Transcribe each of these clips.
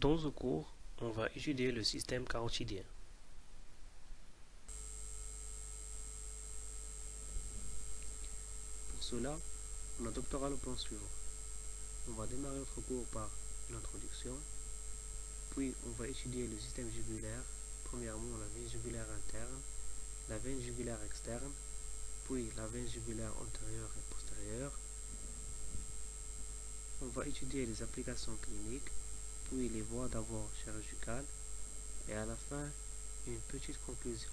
Dans ce cours, on va étudier le système carotidien. Pour cela, on adoptera le plan suivant. On va démarrer notre cours par une introduction, puis on va étudier le système jugulaire, premièrement la veine jugulaire interne, la veine jugulaire externe, puis la veine jugulaire antérieure et postérieure. On va étudier les applications cliniques, puis les voies d'abord chirurgicales, et à la fin, une petite conclusion.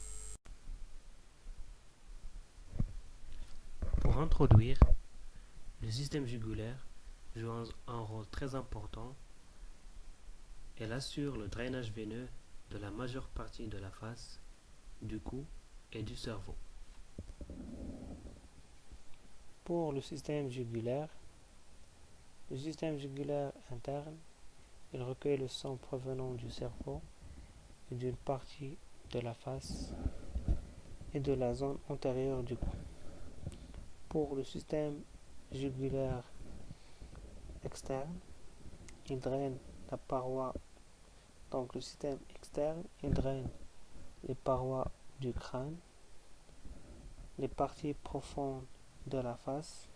Pour introduire, le système jugulaire joue un rôle très important. Elle assure le drainage veineux de la majeure partie de la face, du cou et du cerveau. Pour le système jugulaire, le système jugulaire interne, il recueille le sang provenant du cerveau et d'une partie de la face et de la zone antérieure du cou. Pour le système jugulaire externe, il draine la paroi, donc le système externe, il draine les parois du crâne, les parties profondes de la face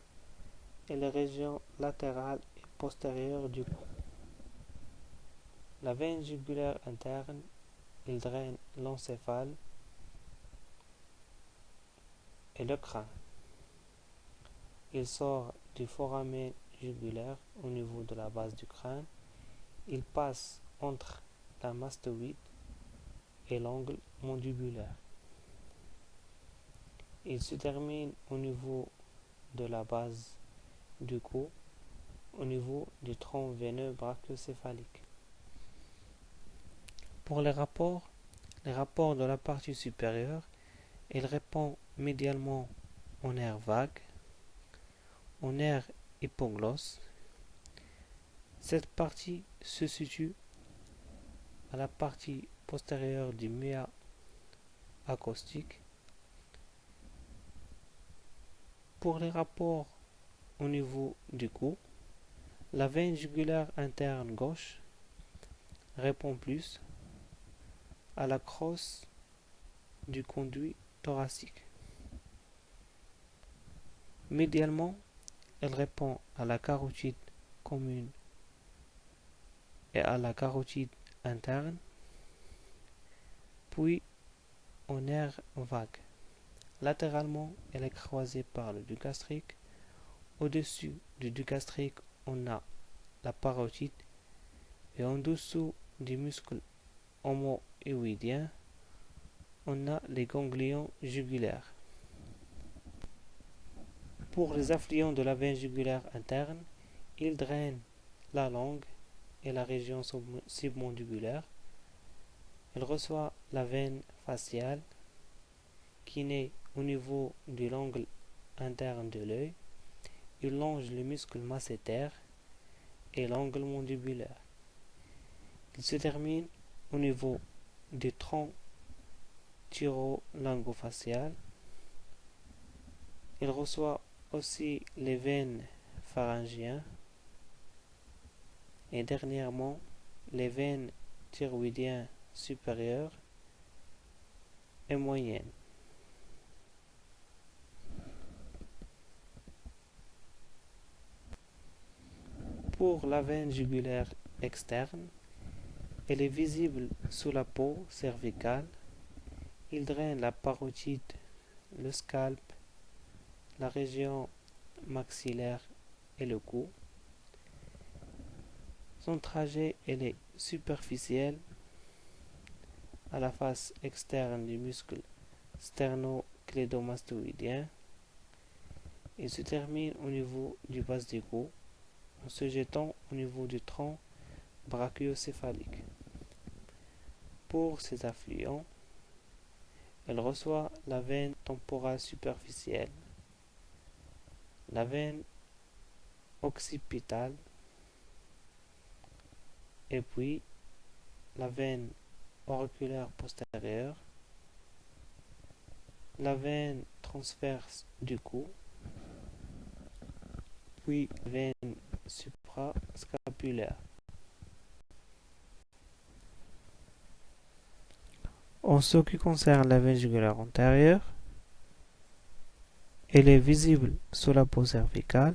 et les régions latérales et postérieures du cou. La veine jugulaire interne, il draine l'encéphale et le crâne. Il sort du foramen jugulaire au niveau de la base du crâne. Il passe entre la mastoïde et l'angle mandibulaire. Il se termine au niveau de la base du cou, au niveau du tronc veineux brachiocéphalique. Pour les rapports, les rapports de la partie supérieure, il répond médialement au nerf vague, au nerf hypoglosse. Cette partie se situe à la partie postérieure du méa acoustique. Pour les rapports au niveau du cou, la veine jugulaire interne gauche répond plus à la crosse du conduit thoracique. Médialement, elle répond à la carotide commune et à la carotide interne, puis au nerf vague. Latéralement, elle est croisée par le duc gastrique. Au-dessus du duc gastrique, on a la parotide et en dessous du muscle on a les ganglions jugulaires. Pour les affluents de la veine jugulaire interne, ils drainent la langue et la région submandibulaire. Il reçoit la veine faciale qui naît au niveau de l'angle interne de l'œil. Il longe le muscle masséter et l'angle mandibulaire. Il se termine au niveau du tronc thyro-lingofacial. Il reçoit aussi les veines pharyngiennes et dernièrement les veines thyroïdiennes supérieures et moyennes. Pour la veine jugulaire externe, elle est visible sous la peau cervicale. Il draine la parotide, le scalp, la région maxillaire et le cou. Son trajet est superficiel à la face externe du muscle sternoclédomastoïdien. Il se termine au niveau du bas du cou en se jetant au niveau du tronc brachiocéphalique. Pour ces affluents, elle reçoit la veine temporale superficielle, la veine occipitale et puis la veine auriculaire postérieure, la veine transverse du cou, puis veine suprascapulaire. En ce qui concerne la veine jugulaire antérieure, elle est visible sous la peau cervicale.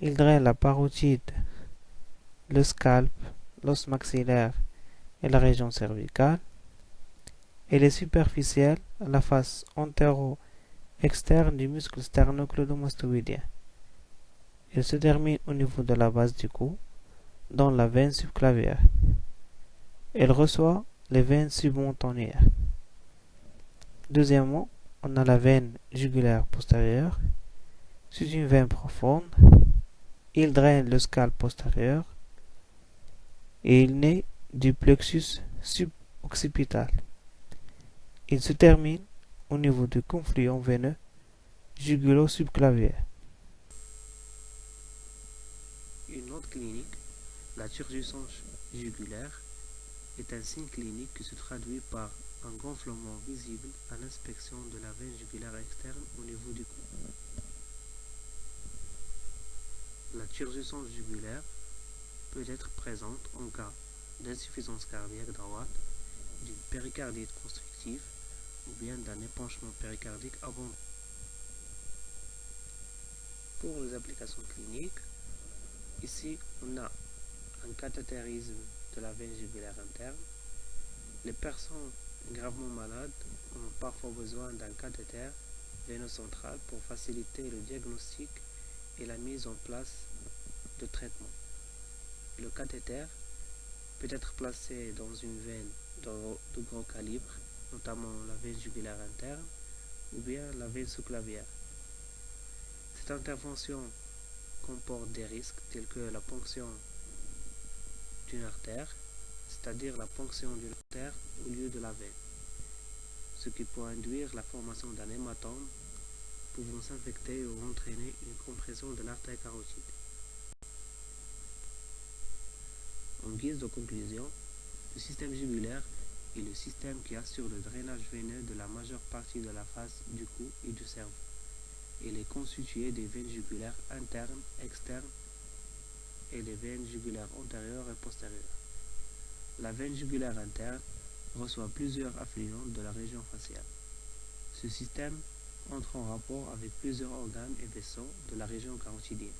Il draine la parotide, le scalp, l'os maxillaire et la région cervicale. Elle est superficielle à la face antéro-externe du muscle sternocleidomastoïdien. Elle se termine au niveau de la base du cou, dans la veine subclavière. Elle reçoit les veines submontannières. Deuxièmement, on a la veine jugulaire postérieure. C'est une veine profonde. Il draine le scalp postérieur et il naît du plexus suboccipital. Il se termine au niveau du confluent veineux jugulo-subclavier. Une autre clinique, la turgescence jugulaire, est un signe clinique qui se traduit par un gonflement visible à l'inspection de la veine jugulaire externe au niveau du cou. La turgescence jugulaire peut être présente en cas d'insuffisance cardiaque droite, d'une péricardite constrictive ou bien d'un épanchement péricardique abondant. Pour les applications cliniques, ici on a un cathétérisme de la veine jugulaire interne. Les personnes gravement malades ont parfois besoin d'un cathéter veinocentral pour faciliter le diagnostic et la mise en place de traitement. Le cathéter peut être placé dans une veine de, gros calibre, notamment la veine jugulaire interne ou bien la veine sous-clavière. Cette intervention comporte des risques tels que la ponction d'une artère, c'est-à-dire la ponction d'une artère au lieu de la veine, ce qui peut induire la formation d'un hématome pouvant s'infecter ou entraîner une compression de l'artère carotide. En guise de conclusion, le système jugulaire est le système qui assure le drainage veineux de la majeure partie de la face du cou et du cerveau. Il est constitué des veines jugulaires internes, externes et des veines jugulaires antérieures et postérieures. La veine jugulaire interne reçoit plusieurs affluents de la région faciale. Ce système entre en rapport avec plusieurs organes et vaisseaux de la région carotidienne.